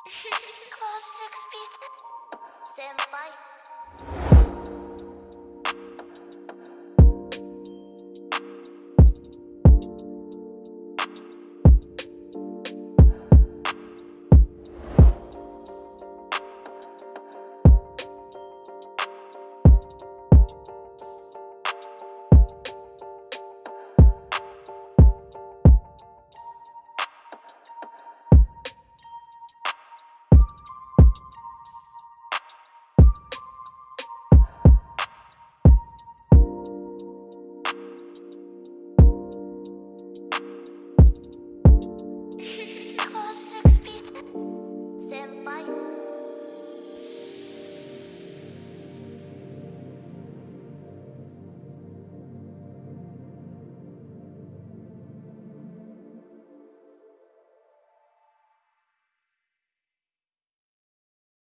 Club six feet. Senpai.